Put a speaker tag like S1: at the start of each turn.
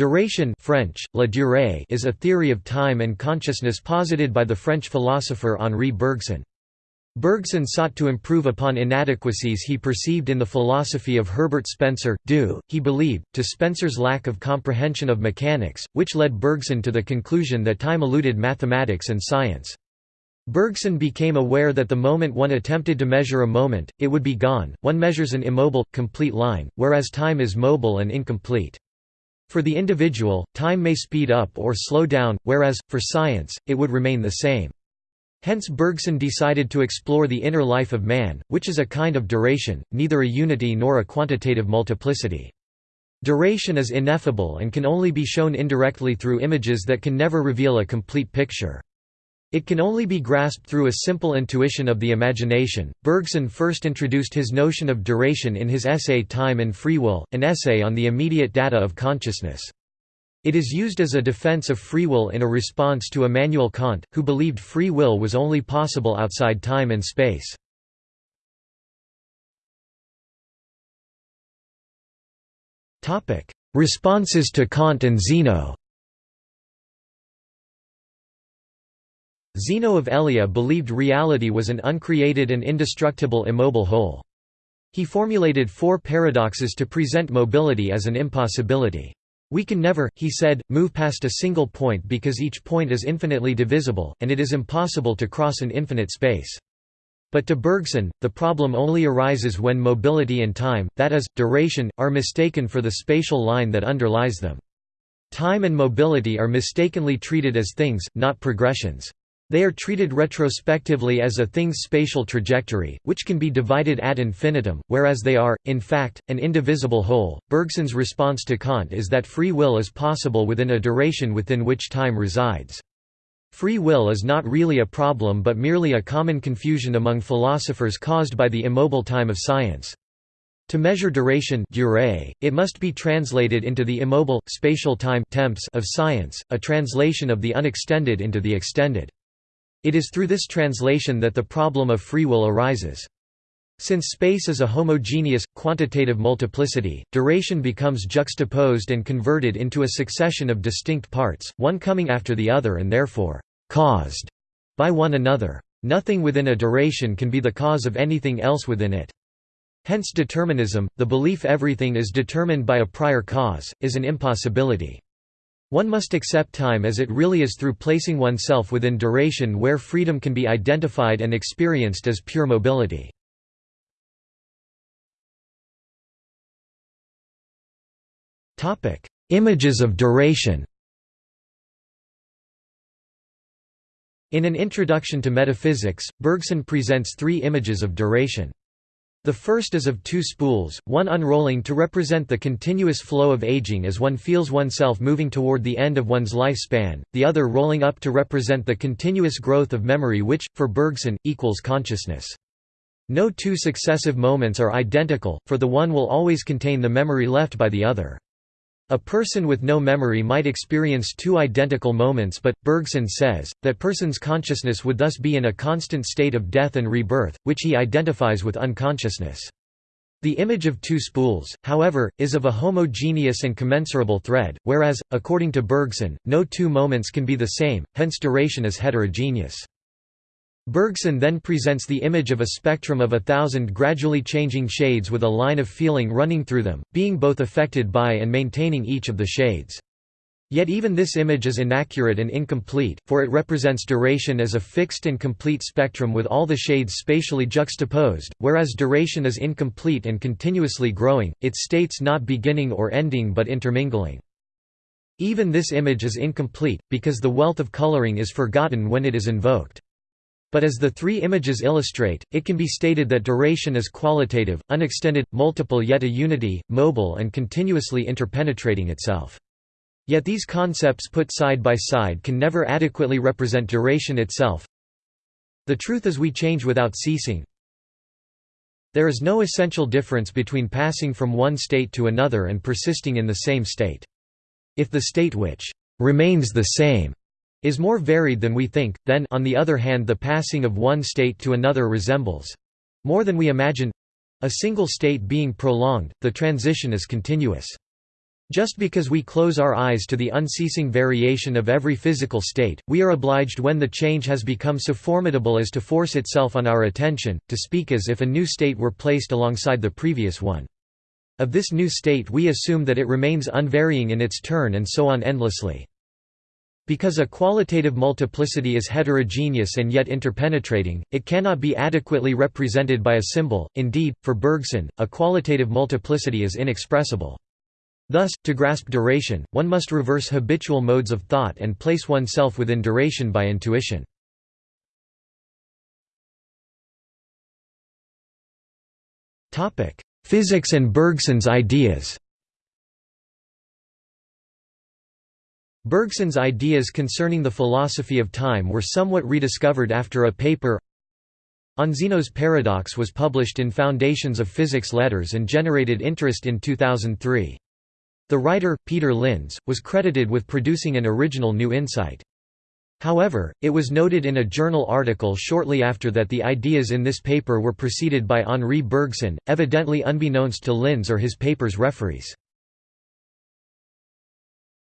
S1: Duration French, la durée is a theory of time and consciousness posited by the French philosopher Henri Bergson. Bergson sought to improve upon inadequacies he perceived in the philosophy of Herbert Spencer, due, he believed, to Spencer's lack of comprehension of mechanics, which led Bergson to the conclusion that time eluded mathematics and science. Bergson became aware that the moment one attempted to measure a moment, it would be gone, one measures an immobile, complete line, whereas time is mobile and incomplete. For the individual, time may speed up or slow down, whereas, for science, it would remain the same. Hence Bergson decided to explore the inner life of man, which is a kind of duration, neither a unity nor a quantitative multiplicity. Duration is ineffable and can only be shown indirectly through images that can never reveal a complete picture. It can only be grasped through a simple intuition of the imagination. Bergson first introduced his notion of duration in his essay Time and Free Will, an essay on the immediate data of consciousness. It is used as a defense of free will in a response to Immanuel Kant, who believed free will was only possible outside time and space. Responses to Kant and Zeno Zeno of Elea believed reality was an uncreated and indestructible immobile whole. He formulated four paradoxes to present mobility as an impossibility. We can never, he said, move past a single point because each point is infinitely divisible, and it is impossible to cross an infinite space. But to Bergson, the problem only arises when mobility and time, that is, duration, are mistaken for the spatial line that underlies them. Time and mobility are mistakenly treated as things, not progressions. They are treated retrospectively as a thing's spatial trajectory, which can be divided ad infinitum, whereas they are, in fact, an indivisible whole. Bergson's response to Kant is that free will is possible within a duration within which time resides. Free will is not really a problem but merely a common confusion among philosophers caused by the immobile time of science. To measure duration durée, it must be translated into the immobile, spatial time temps of science, a translation of the unextended into the extended. It is through this translation that the problem of free will arises. Since space is a homogeneous, quantitative multiplicity, duration becomes juxtaposed and converted into a succession of distinct parts, one coming after the other and therefore, caused by one another. Nothing within a duration can be the cause of anything else within it. Hence determinism, the belief everything is determined by a prior cause, is an impossibility. One must accept time as it really is through placing oneself within duration where freedom can be identified and experienced as pure mobility. Images of duration In an introduction to metaphysics, Bergson presents three images of duration. The first is of two spools, one unrolling to represent the continuous flow of aging as one feels oneself moving toward the end of one's lifespan, the other rolling up to represent the continuous growth of memory which, for Bergson, equals consciousness. No two successive moments are identical, for the one will always contain the memory left by the other. A person with no memory might experience two identical moments but, Bergson says, that person's consciousness would thus be in a constant state of death and rebirth, which he identifies with unconsciousness. The image of two spools, however, is of a homogeneous and commensurable thread, whereas, according to Bergson, no two moments can be the same, hence duration is heterogeneous. Bergson then presents the image of a spectrum of a thousand gradually changing shades with a line of feeling running through them, being both affected by and maintaining each of the shades. Yet even this image is inaccurate and incomplete, for it represents duration as a fixed and complete spectrum with all the shades spatially juxtaposed, whereas duration is incomplete and continuously growing, its states not beginning or ending but intermingling. Even this image is incomplete, because the wealth of coloring is forgotten when it is invoked. But as the three images illustrate, it can be stated that duration is qualitative, unextended, multiple yet a unity, mobile and continuously interpenetrating itself. Yet these concepts put side by side can never adequately represent duration itself. The truth is we change without ceasing. There is no essential difference between passing from one state to another and persisting in the same state. If the state which remains the same is more varied than we think, then on the other hand the passing of one state to another resembles—more than we imagine—a single state being prolonged, the transition is continuous. Just because we close our eyes to the unceasing variation of every physical state, we are obliged when the change has become so formidable as to force itself on our attention, to speak as if a new state were placed alongside the previous one. Of this new state we assume that it remains unvarying in its turn and so on endlessly. Because a qualitative multiplicity is heterogeneous and yet interpenetrating, it cannot be adequately represented by a symbol, indeed, for Bergson, a qualitative multiplicity is inexpressible. Thus, to grasp duration, one must reverse habitual modes of thought and place oneself within duration by intuition. Physics and Bergson's ideas Bergson's ideas concerning the philosophy of time were somewhat rediscovered after a paper on Zeno's paradox was published in Foundations of Physics Letters and generated interest in 2003. The writer, Peter Lynds, was credited with producing an original new insight. However, it was noted in a journal article shortly after that the ideas in this paper were preceded by Henri Bergson, evidently unbeknownst to Lynds or his paper's referees.